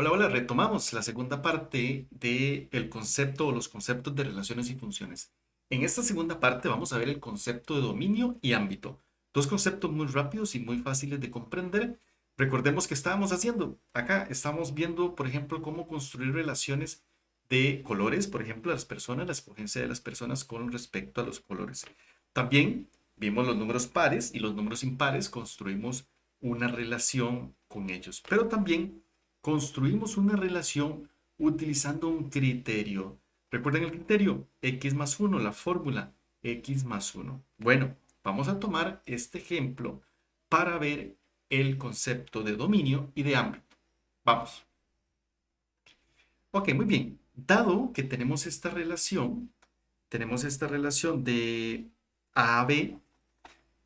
Hola, hola, retomamos la segunda parte del concepto o los conceptos de relaciones y funciones. En esta segunda parte vamos a ver el concepto de dominio y ámbito. Dos conceptos muy rápidos y muy fáciles de comprender. Recordemos que estábamos haciendo. Acá estamos viendo, por ejemplo, cómo construir relaciones de colores, por ejemplo, las personas, la escogencia de las personas con respecto a los colores. También vimos los números pares y los números impares, construimos una relación con ellos. Pero también construimos una relación utilizando un criterio. ¿Recuerden el criterio? X más 1, la fórmula X más 1. Bueno, vamos a tomar este ejemplo para ver el concepto de dominio y de ámbito. Vamos. Ok, muy bien. Dado que tenemos esta relación, tenemos esta relación de A a B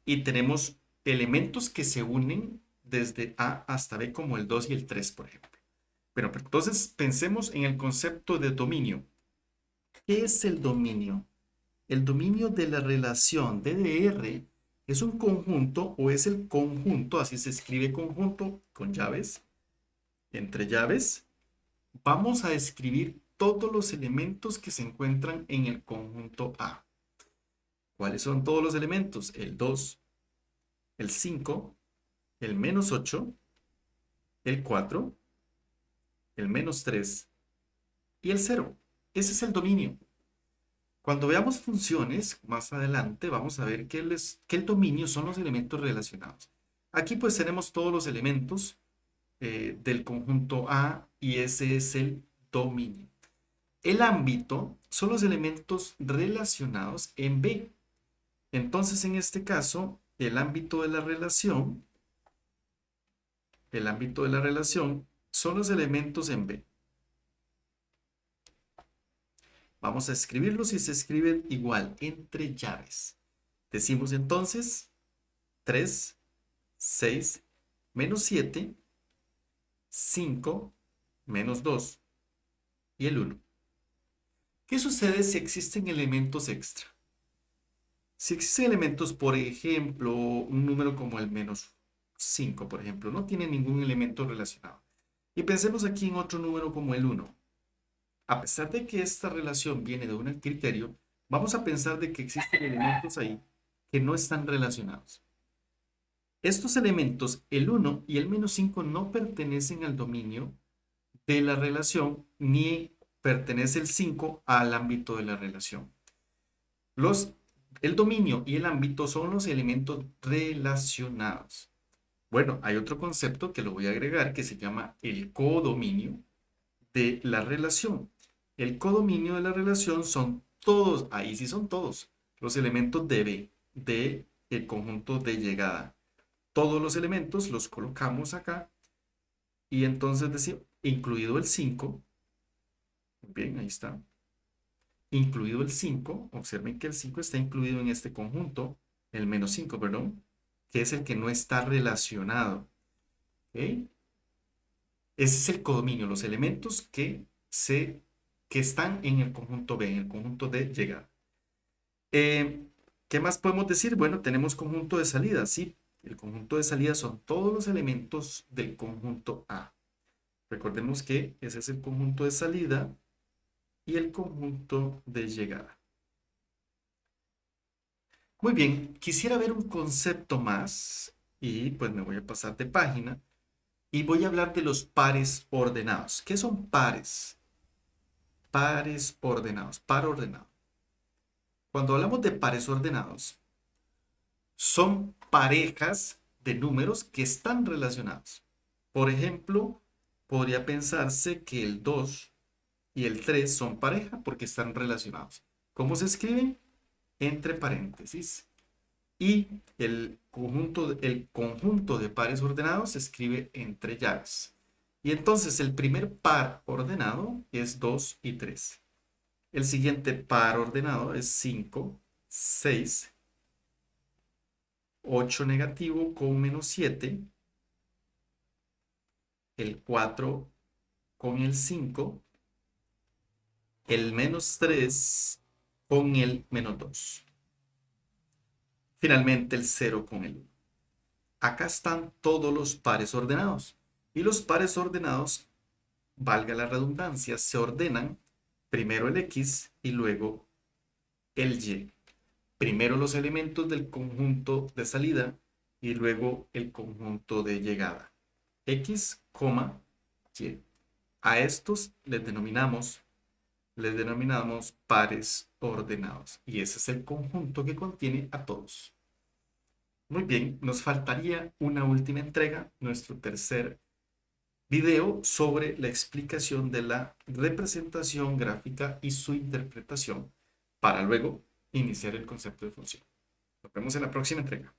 y tenemos elementos que se unen desde A hasta B como el 2 y el 3, por ejemplo. Bueno, pero entonces pensemos en el concepto de dominio. ¿Qué es el dominio? El dominio de la relación DDR es un conjunto o es el conjunto, así se escribe conjunto con llaves, entre llaves. Vamos a escribir todos los elementos que se encuentran en el conjunto A. ¿Cuáles son todos los elementos? El 2, el 5, el menos 8, el 4, el menos 3 y el 0. Ese es el dominio. Cuando veamos funciones más adelante, vamos a ver que el, que el dominio son los elementos relacionados. Aquí pues tenemos todos los elementos eh, del conjunto A y ese es el dominio. El ámbito son los elementos relacionados en B. Entonces, en este caso, el ámbito de la relación el ámbito de la relación son los elementos en B. Vamos a escribirlos y se escriben igual, entre llaves. Decimos entonces 3, 6, menos 7, 5, menos 2 y el 1. ¿Qué sucede si existen elementos extra? Si existen elementos, por ejemplo, un número como el menos 5, por ejemplo, no tiene ningún elemento relacionado. Y pensemos aquí en otro número como el 1. A pesar de que esta relación viene de un criterio, vamos a pensar de que existen elementos ahí que no están relacionados. Estos elementos, el 1 y el menos 5, no pertenecen al dominio de la relación, ni pertenece el 5 al ámbito de la relación. El dominio y el ámbito son los elementos relacionados. Bueno, hay otro concepto que lo voy a agregar que se llama el codominio de la relación. El codominio de la relación son todos, ahí sí son todos, los elementos de B, de el conjunto de llegada. Todos los elementos los colocamos acá y entonces decimos, incluido el 5, bien, ahí está, incluido el 5, observen que el 5 está incluido en este conjunto, el menos 5, perdón, que es el que no está relacionado. Ese es el codominio, los elementos que, se, que están en el conjunto B, en el conjunto de llegada. Eh, ¿Qué más podemos decir? Bueno, tenemos conjunto de salida, sí. El conjunto de salida son todos los elementos del conjunto A. Recordemos que ese es el conjunto de salida y el conjunto de llegada. Muy bien, quisiera ver un concepto más y pues me voy a pasar de página y voy a hablar de los pares ordenados. ¿Qué son pares? Pares ordenados, par ordenado. Cuando hablamos de pares ordenados, son parejas de números que están relacionados. Por ejemplo, podría pensarse que el 2 y el 3 son pareja porque están relacionados. ¿Cómo se escriben? Entre paréntesis y el conjunto, el conjunto de pares ordenados se escribe entre llaves. Y entonces el primer par ordenado es 2 y 3. El siguiente par ordenado es 5, 6, 8 negativo con menos 7, el 4 con el 5, el menos 3 con el menos 2. Finalmente el 0 con el 1. Acá están todos los pares ordenados. Y los pares ordenados valga la redundancia, se ordenan primero el X y luego el Y. Primero los elementos del conjunto de salida y luego el conjunto de llegada. X, Y. A estos les denominamos, les denominamos pares ordenados. Y ese es el conjunto que contiene a todos. Muy bien, nos faltaría una última entrega, nuestro tercer video sobre la explicación de la representación gráfica y su interpretación para luego iniciar el concepto de función. Nos vemos en la próxima entrega.